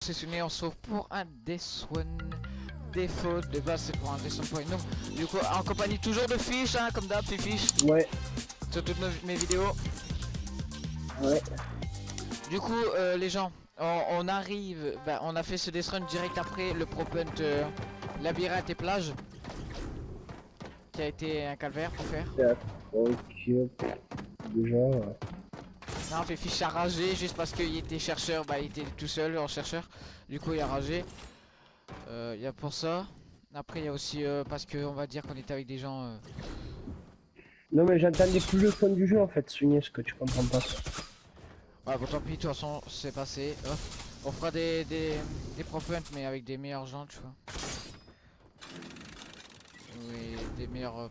c'est Sunny, on se retrouve pour un Death One défaut de base c'est pour un Death One point nous du coup en compagnie toujours de Fish hein, comme d'hab c'est Fish. Ouais, sur toutes nos- mes vidéos. Ouais. du coup euh, les gens on, on arrive bah, on a fait ce Death Run direct après le Pro Punt euh, labyrinthe et plage. Qui a été un calvaire pour faire. Ok. Déjà, ouais. Non, fait Fish a ragé juste parce qu'il était chercheur, bah il était tout seul en chercheur, du coup il a ragé. Euh, Il y a pour ça. Après il y a aussi euh, parce que on va dire qu'on était avec des gens. euh, Non, mais j'entendais plus le fond du jeu en fait, Sunny, ce que tu comprends pas. Ouais bon tant pis, de toute façon c'est passé. Hop. On fera des, des, des mais avec des meilleurs gens tu vois. Oui, des meilleurs euh.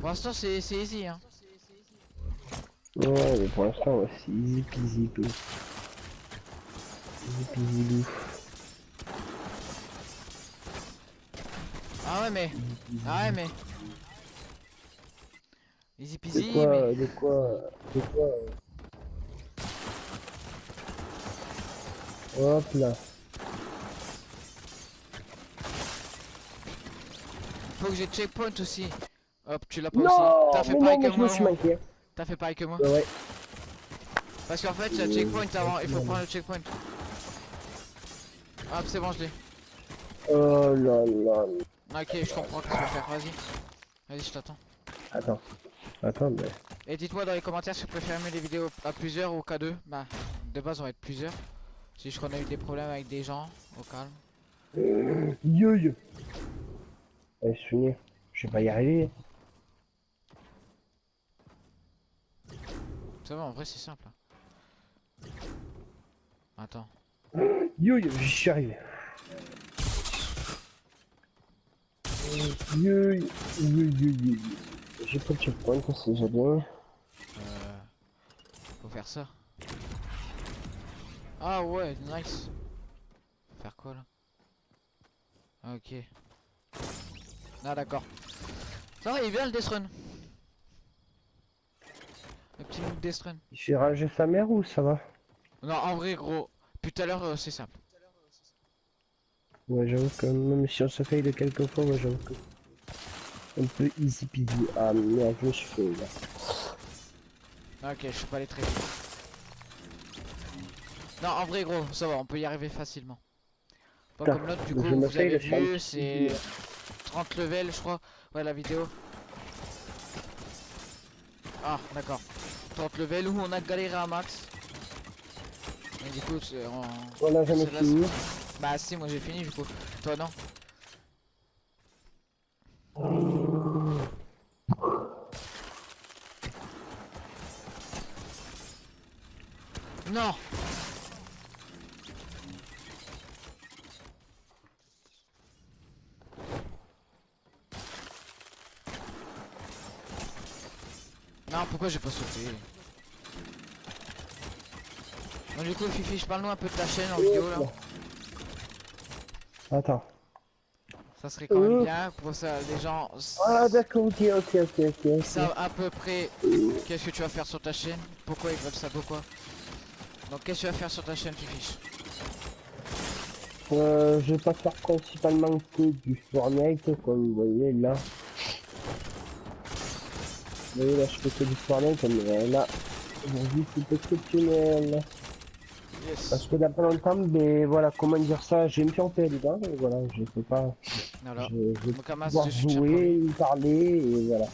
Pour l'instant c'est c'est easy hein. Ouais, mais pour l'instant, c'est easy peasy, peu. Easy peasy loup. Ah ouais mais. Ah ouais mais. Easy De peasy quoi, mais. de quoi, de quoi. euh? Hop là. Faut que j'ai checkpoint aussi. Hop, tu l'as pas Non, aussi. T'as fait pareil que je me moi. suis manqué. T'as fait pareil que moi. Ouais. Parce qu'en fait, il y a checkpoint avant. Il faut prendre le checkpoint. Hop, c'est bon, je l'ai. Oh là là. Ok, je comprends ce que vas faire. Vas-y. Vas-y, je t'attends. Attends. Attends, mais. Et dites-moi dans les commentaires si vous préférez mieux les vidéos à plusieurs ou qu'à deux. Bah, de base, on va être plusieurs. Si je connais eu des problèmes avec des gens, au calme. Euh, Yo. Eh, Sunny, je vais pas y arriver. Ça va, en vrai, c'est simple. hein. Attends. Yo yo, j'y suis arrivé. Yo yo, yo yo yo yo. J'ai pas de checkpoint, c'est déjà bien. Euh, faut faire ça. Ah ouais, nice. Faire quoi là? Ok. Ah d'accord. Ça va, il bien le Death Run. Il fait rager sa mère ou ça va Non, en vrai, gros. Puis tout à l'heure, euh, c'est simple. Ouais, j'avoue que même si on se fait de quelques fois, ouais, j'avoue que. Un peu easy peasy. Ah merde, je me suis fait là. Ah, Ok, je suis pas allé très vite. Non, en vrai, gros, ça va, on peut y arriver facilement. Pas comme l'autre, du coup, vous avez vu, c'est vidéo. 30 levels, je crois. Ouais, la vidéo. Ah, d'accord. 30 levels où on a galéré à max. Et du coup, c'est- on... A jamais là, fini. Bah, si, moi j'ai fini, du coup. Toi, non Non Non, pourquoi j'ai pas sauté Bon, du coup, Fifi, je parle-nous un peu de ta chaîne en vidéo là. Attends. Ça serait quand même Euh. bien pour ça, les gens Ah d'accord, ok, ok, ok, ok. ok. savent à peu près qu'est-ce que tu vas faire sur ta chaîne, pourquoi ils veulent ça, pourquoi. Donc, qu'est-ce que tu vas faire sur ta chaîne, Fifi? Euh, je vais pas faire principalement que du Fortnite, comme vous voyez là. Vous voyez là, je fais que du Fortnite, mais là, aujourd'hui c'est exceptionnel. Yes. Parce que d'après longtemps, mais voilà, comment dire ça, j'ai une fiancée dedans, et voilà, je peux pas, Voilà. je, je un pouvoir jouer, parler, et voilà.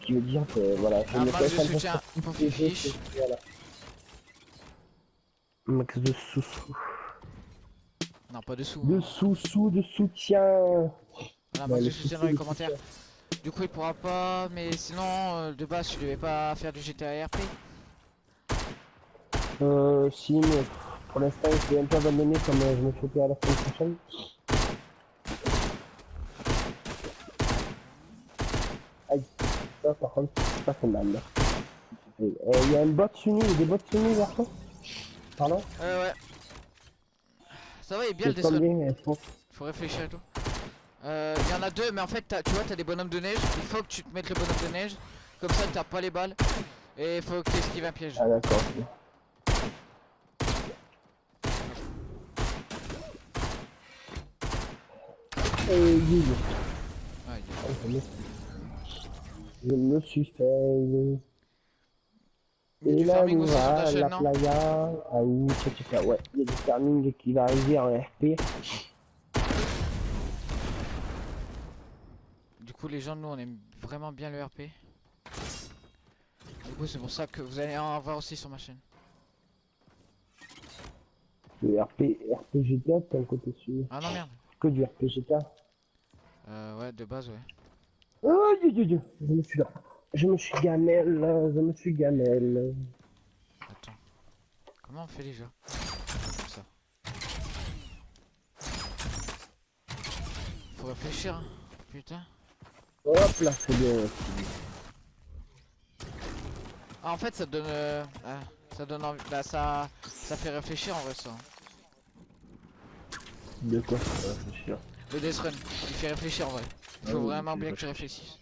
Ce qui veut dire que voilà, je Un me max de fais soutien pour. Voilà. Max de sous-sous. Non, pas de sous. De hein. sous-sous, de soutien. Voilà, bah, de soutien dans les le commentaires. Du coup, il pourra pas, mais sinon, euh, de base, tu devais pas faire du GTA RP. Euh, si, mais pour l'instant, je vais un peu abandonner comme euh, je me fais à la semaine prochaine. Aïe, ça par contre, c'est pas mal. Il y a un bot a des bots Sunny vers toi Pardon? Euh, ouais. Ça va, il est bien le elles font Faut réfléchir et tout. Euh, il y en a deux, mais en fait, as, tu vois, t'as des bonhommes de neige. Il faut que tu te mettes les bonhommes de neige. Comme ça, t'as pas les balles. Et il faut que tu esquives un piège. Ah, d'accord. Euh, oui. ah, il. Ah, je me suis fait. Et du là, on va à la playa, ah à où, ouais, il y a du farming qui va arriver en RP. Du coup, les gens, nous, on aime vraiment bien le RP. Du coup, c'est pour ça que vous allez en avoir aussi sur ma chaîne. Le RP, RP GTA, t'as un côté sûr. Ah non, merde. Que du RP GTA. Euh, ouais, de base, ouais. Oh, Dieu, Dieu, Dieu. Je me suis là. Je me suis gamelle, je me suis gamelle. Attends. Comment on fait déjà Comme ça. Faut réfléchir, hein. Putain. Hop là, c'est bien. Ah, en fait, ça donne... euh, ah, ça donne envie... Bah, ça... Ça fait réfléchir, en vrai, ça. De quoi ça va réfléchir? Le Death Run, il fait réfléchir, en vrai. Il Ah faut oui, vraiment bien fait que tu réfléchisses.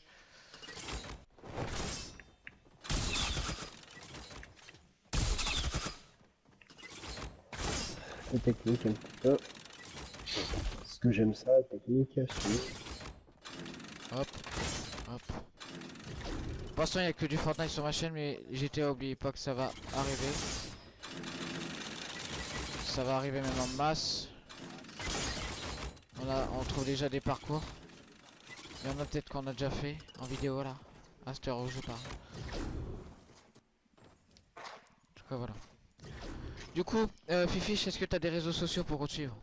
C'est technique un petit peu. Parce que j'aime ça, technique, c'est Hop. Hop. Pour l'instant, il n'y a que du Fortnite sur ma chaîne, mais GTA, oubliez pas que ça va arriver. Ça va arriver même en masse. On, a, on trouve déjà des parcours. Il y en a peut-être qu'on a déjà fait en vidéo là. À cette heure où je parle. En tout cas, voilà. Du coup, euh, est-ce que tu as des réseaux sociaux pour suivre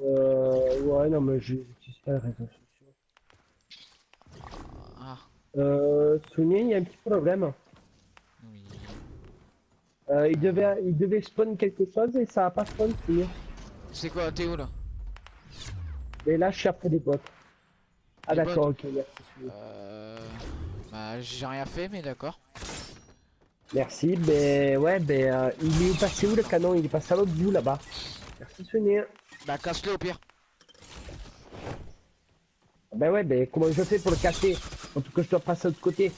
Euh, ouais, non, mais j'utilise pas les réseaux sociaux. Euh, Sonia, il y a un petit problème. oui. Euh, il devait, il devait spawn quelque chose et ça a pas spawn, Sonia. C'est quoi, t'es où là? Et là, je suis après des bots. Ah, d'accord, ok, merci. Euh... Bah, j'ai rien fait, mais d'accord. Merci, ben ouais, ben euh, il est passé où le canon? Il est passé à l'autre bout là-bas. Merci Sonia. Bah, casse-le au pire. Ben ouais, ben comment je fais pour le casser? En tout cas, je dois passer de l'autre côté.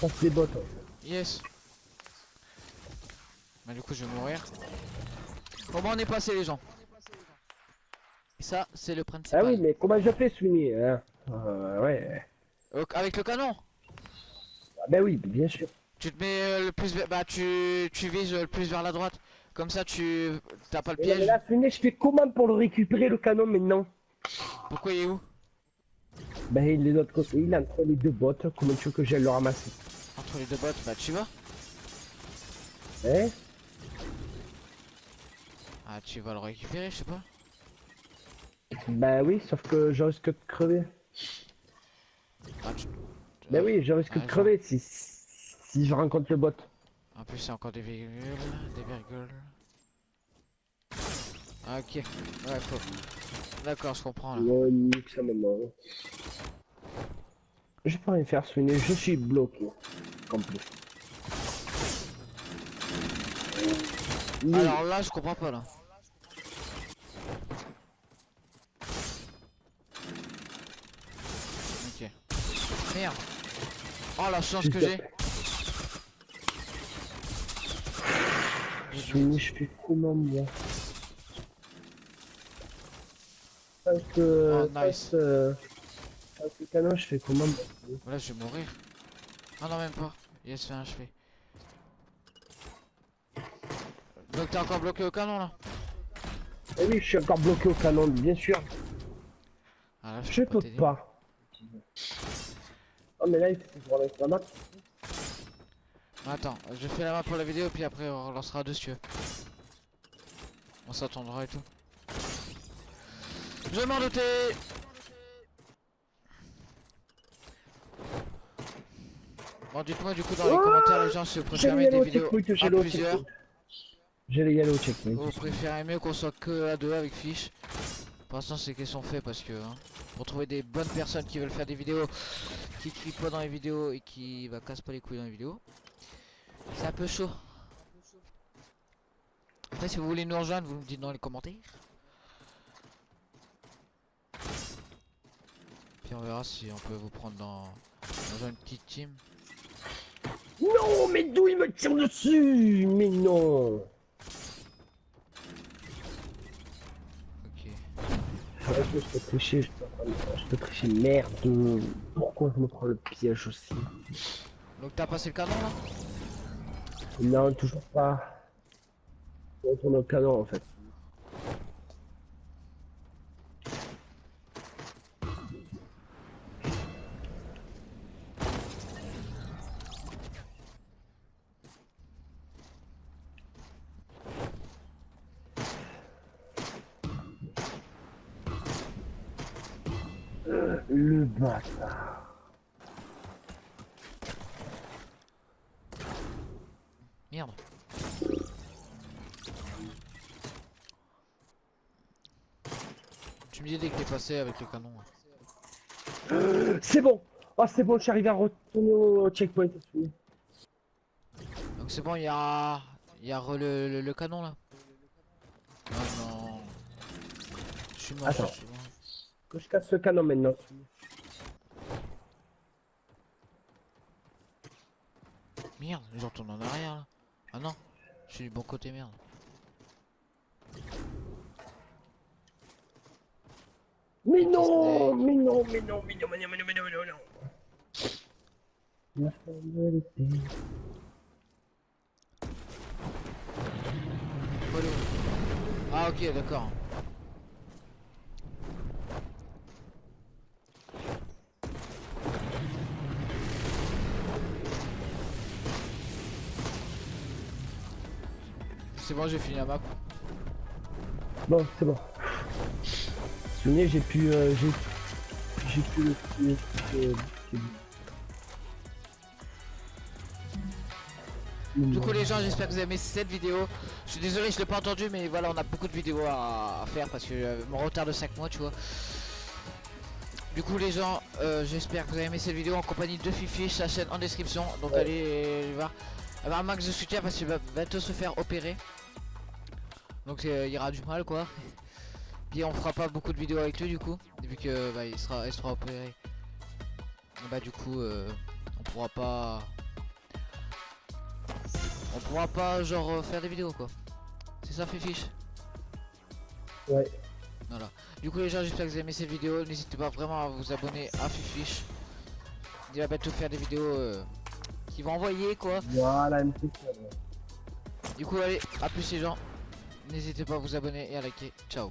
Passer des bottes. Yes. Bah du coup je vais mourir. Moins on est passé les gens. Et ça c'est le principal. Ah oui, mais comment je fais, Sonia hein? Euh, Ouais. Au- avec le canon? Ah ben oui, bien sûr. Tu te mets euh, le plus vers... Bah tu, tu vises euh, le plus vers la droite. Comme ça tu... T'as pas le non, mais piège. là, Sonia, je fais comment pour le récupérer le canon maintenant? Pourquoi il est où? Ben il est de l'autre côté, il est entre les deux bottes. Comment tu veux que j'aille le ramasser Entre les deux bottes, bah tu vas. Hein Ah tu vas le récupérer, je sais pas. Ben oui, sauf que je risque de crever. Ah, tu- Ben oui, je risque Ah, de crever si, si je rencontre le bot. En plus c'est encore des virgules, des virgules. Ah, ok, ouais faut. D'accord, je comprends là. Ouais, nique rien faire, Sweeney, je suis bloqué. Complet. Oui, Alors là je comprends pas là. Ok. Merde. Oh la chance que j'ai. Je fais comment moi? Parce que... Oh, nice. Parce, euh, canon, je fais comment Là je vais mourir. Ah non même pas. Yes c'est achevé. Donc t'es encore bloqué au canon là? Eh oui, je suis encore bloqué au canon, bien sûr. Ah là Je peux pas. Oh mais là, il faut que je la map. Attends, je fais la main pour la vidéo puis après on relancera dessus. On s'attendra et tout. Je m'en doutais Bon dites-moi du coup dans les Oh commentaires les gens si vous préférez des vidéos à plusieurs. J'ai le yellow checkpoint. ou vous préférez mieux qu'on soit que à deux avec fiche. Pour l'instant c'est qu'ils sont faits parce que hein, pour trouver des bonnes personnes qui veulent faire des vidéos qui cliquent pas dans les vidéos et qui bah, cassent pas les couilles dans les vidéos. C'est un peu chaud. Après si vous voulez nous rejoindre vous me dites dans les commentaires. Puis on verra si on peut vous prendre dans, dans une petite team. Non, mais d'où il me tire dessus Mais non Ok. Je peux tricher, je peux, je peux tricher, merde Pourquoi je me prends le piège aussi? Donc t'as passé le canon là? Non, toujours pas. On tourne au canon en fait. Euh, Le bâtard. Merde. Tu me disais que t'es passé avec le canon. là. C'est bon. Oh, c'est bon, je suis arrivé à retourner au checkpoint. Donc c'est bon, il y a, il y a re- le, le, le canon là. Ah non. Je suis mort. Attends. je suis mort. Casse ce canon maintenant. Merde, retourne en arrière là. Ah non, je suis du bon côté merde. Mais non, mais non, mais non, mais non, mais non, mais non, mais non, mais non, mais non. Ah ok, d'accord. C'est bon, j'ai fini la map. Bon, c'est bon. Souvenez, j'ai pu, euh, j'ai, j'ai pu le tuer. euh. Du coup les gens j'espère que vous avez aimé cette vidéo Je suis désolé je l'ai pas entendu mais voilà on a beaucoup de vidéos à, faire parce que euh, mon retard de 5 mois tu vois Du coup les gens euh, j'espère que vous avez aimé cette vidéo en compagnie de Fifi sa chaîne en description Donc Ouais. allez voir avoir un max de soutien parce qu'il va bientôt se faire opérer Donc euh, il y aura du mal quoi Puis on fera pas beaucoup de vidéos avec lui du coup Vu que bah, il, sera, il sera opéré Et Bah du coup euh, on pourra pas on pourra pas genre euh, faire des vidéos quoi. C'est ça Fifiche? Ouais. Voilà. Du coup les gens j'espère que vous avez aimé cette vidéo. N'hésitez pas vraiment à vous abonner à Fifiche. Il va bientôt faire des vidéos qui vont envoyer quoi. Voilà. Du coup allez, à plus les gens. N'hésitez pas à vous abonner et à liker. Ciao.